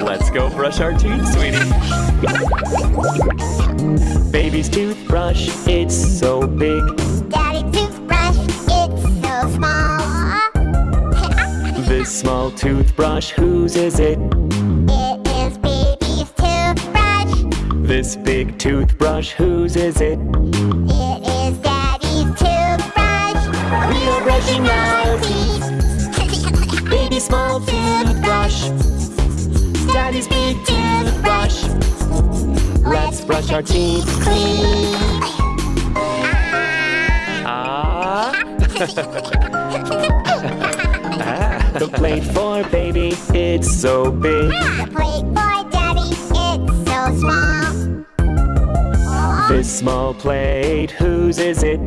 Let's go brush our teeth, sweetie. Baby's toothbrush, it's so big. Daddy toothbrush, it's so small. this small toothbrush, whose is it? It is baby's toothbrush. This big toothbrush, whose is it? We brushing our teeth. Baby small toothbrush. Daddy's big toothbrush. Let's brush our teeth clean. Ah. The plate for baby, it's so big. The plate for daddy, it's so small. This small plate, whose is? It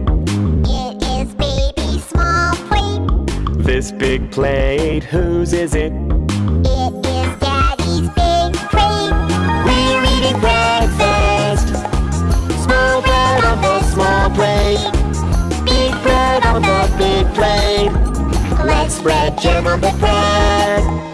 This big plate, whose is it? It is daddy's big plate. We're eating breakfast. Small bread on the small plate. Big bread on the big plate. Let's spread jam on the bread.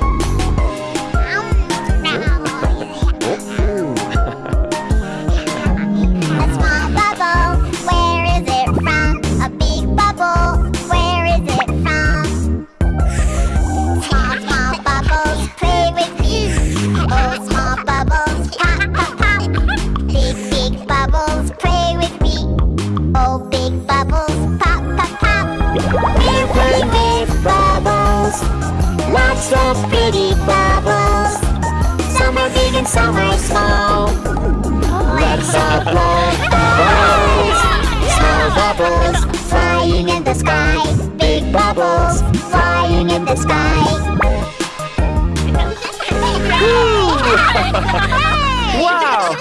Lots of pretty bubbles. Some are big and some are small. Let's all blow bubbles. Small bubbles flying in the sky. Big bubbles flying in the sky. Wow!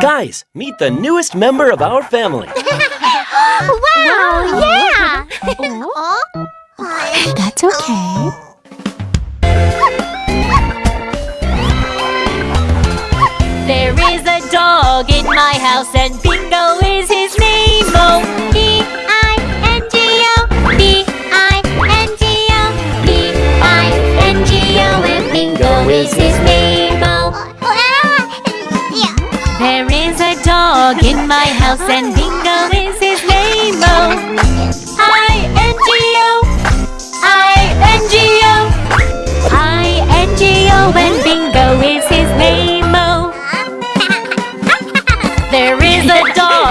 Guys, meet the newest member of our family. wow! Yeah. Oh? That's okay. There is a dog in my house and Bingo is his name. Oh, B-I-N-G-O, B-I-N-G-O, B-I-N-G-O, and Bingo is his name. Oh, there is a dog in my house and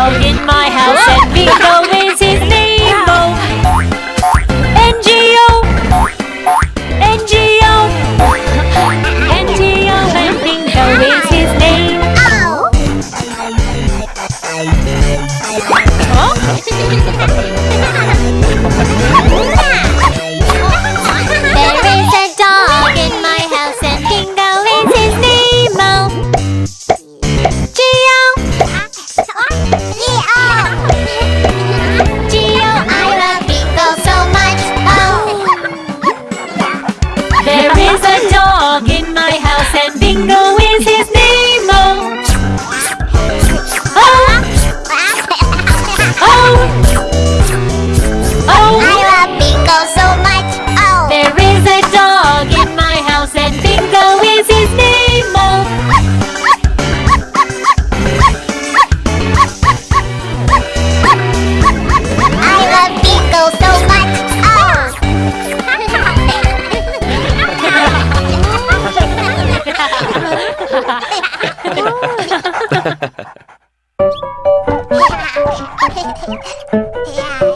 dog in my house and Bingo wow!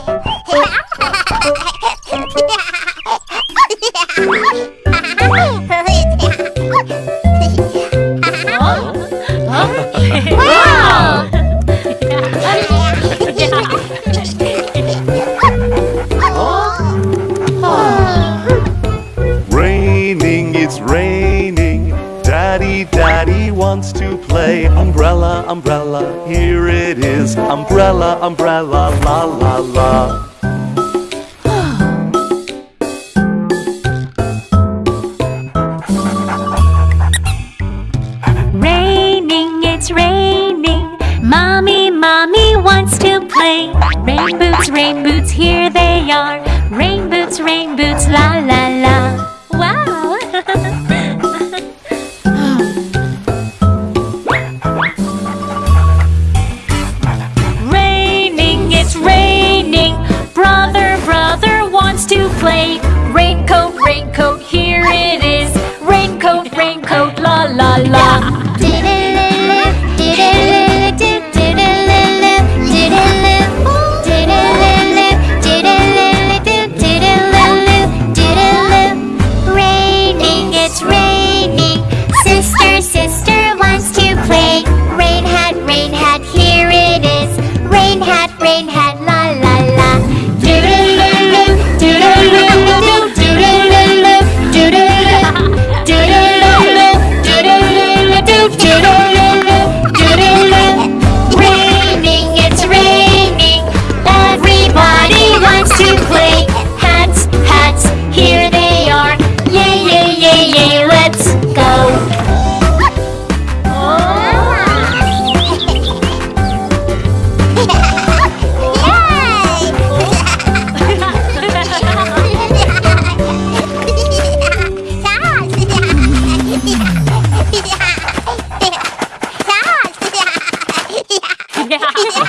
play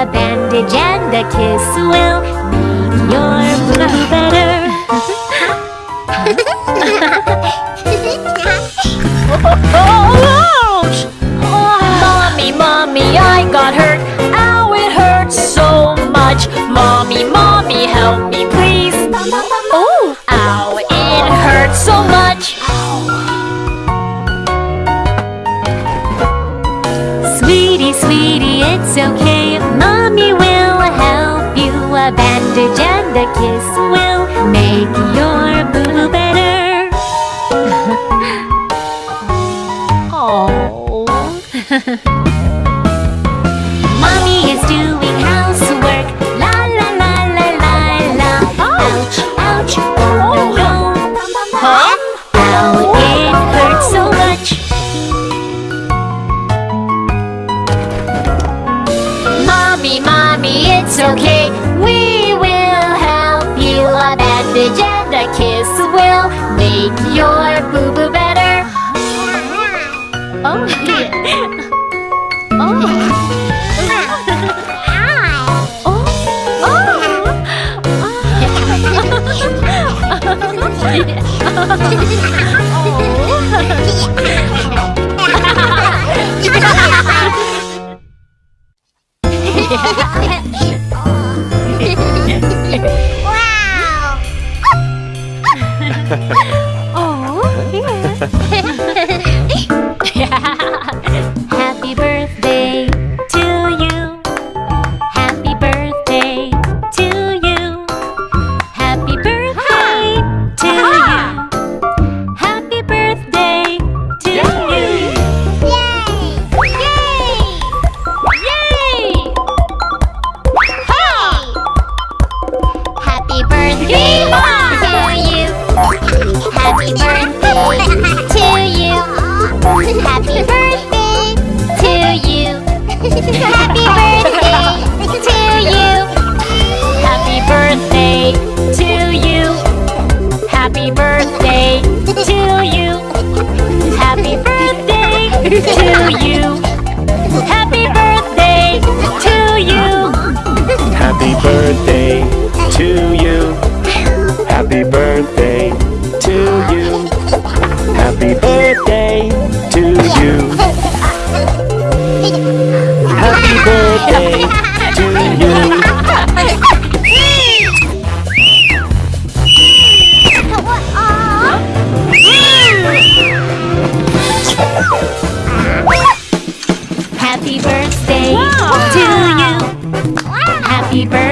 A bandage and a kiss will make your boo better oh, Ouch! Oh. Mommy, mommy, I got hurt Ow, it hurts so much Mommy, mommy, help me please Oh! Ow, it hurts so much Sweetie, sweetie, it's okay message and kiss will make your Fidge and a kiss will make your boo-boo better. Oh, yeah. oh. oh. oh. oh. birthday to you. Happy birthday Happy birthday to you. Happy birthday to you. Happy birthday to you. Happy birthday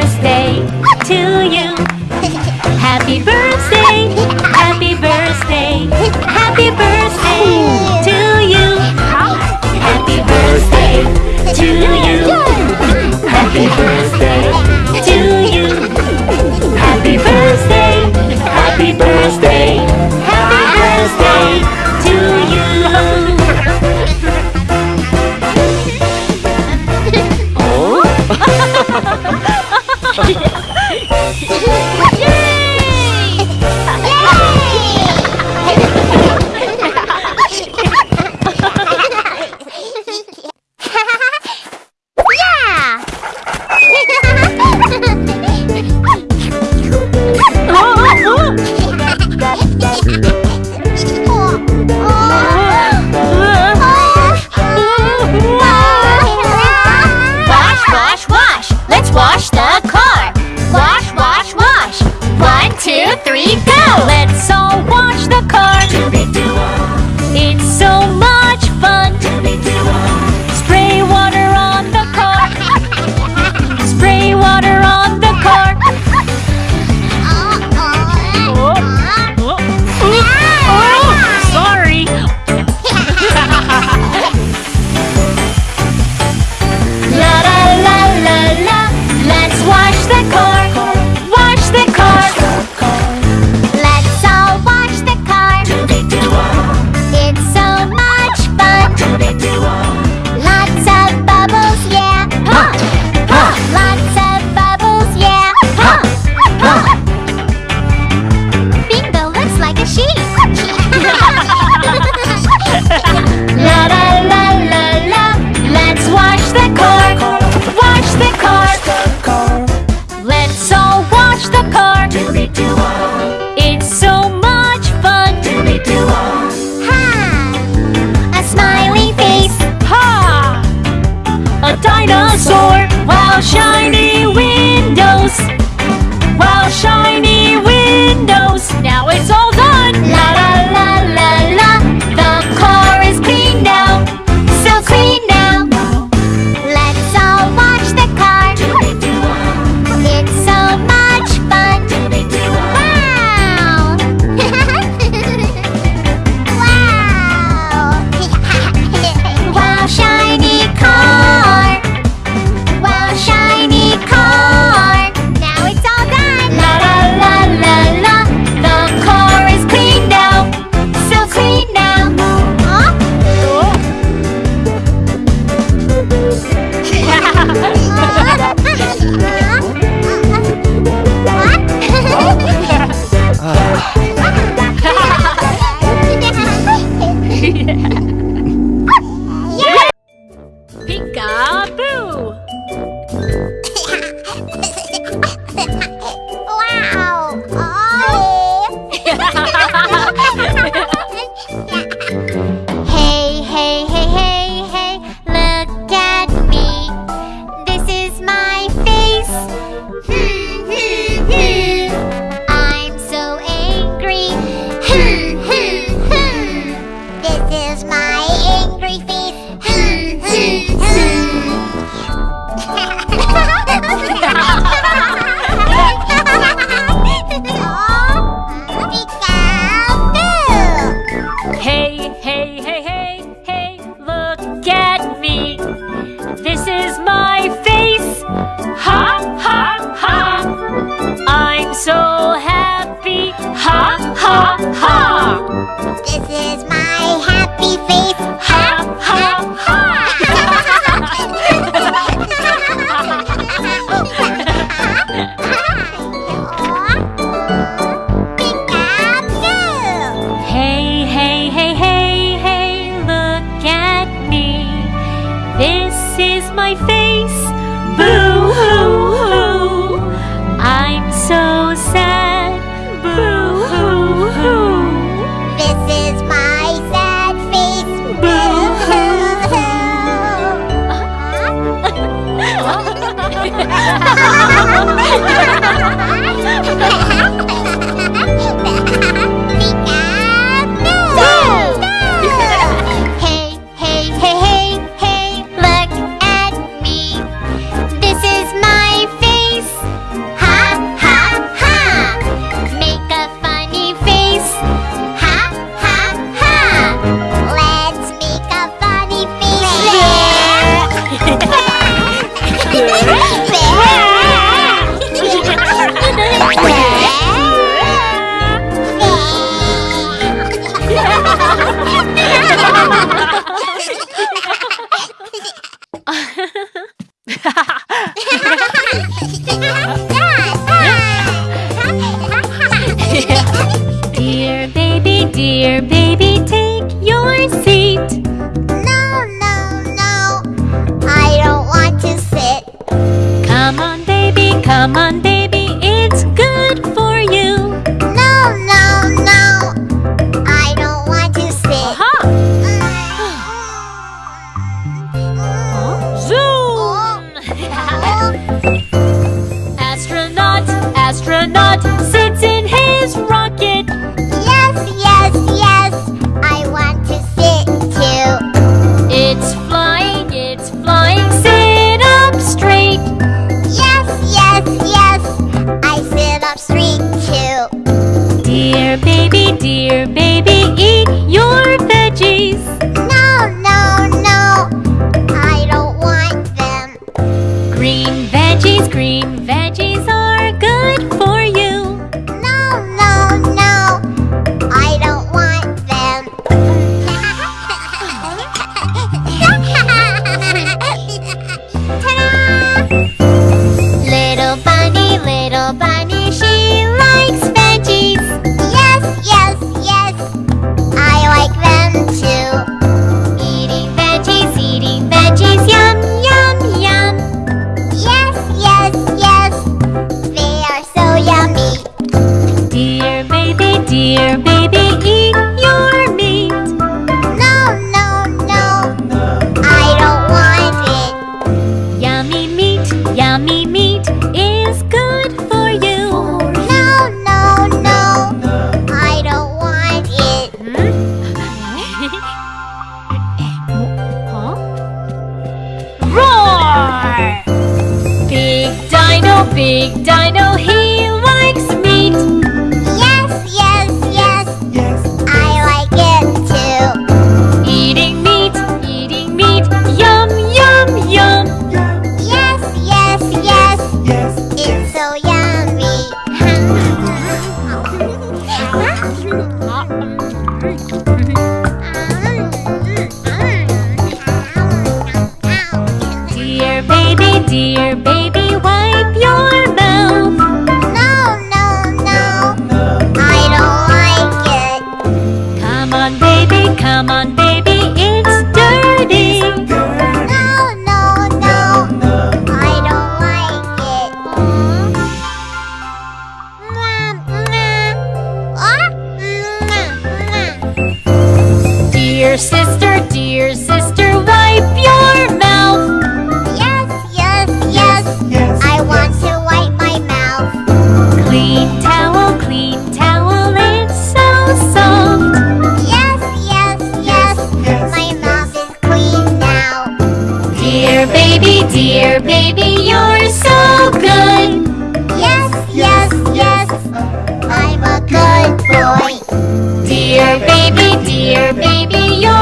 my face. Boo! Dear baby, take your seat. No, no, no, I don't want to sit. Come on, baby, come on, baby. baby, you're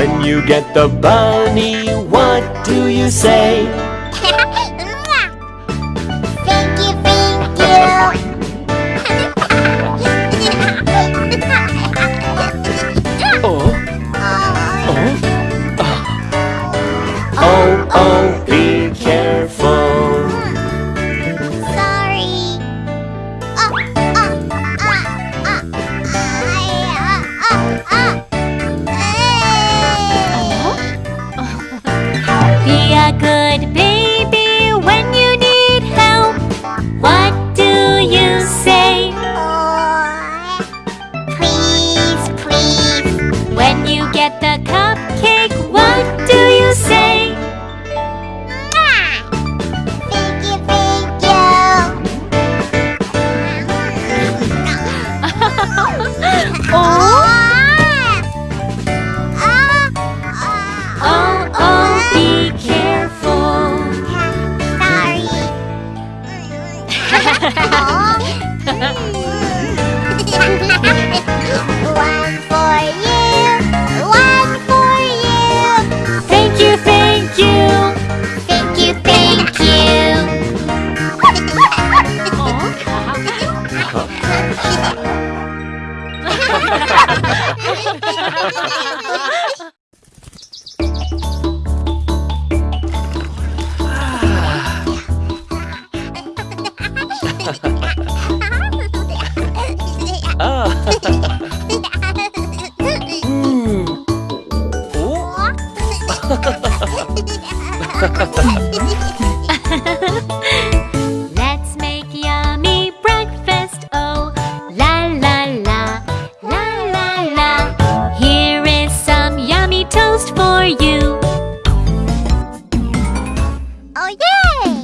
When you get the bunny, what do you say? yay!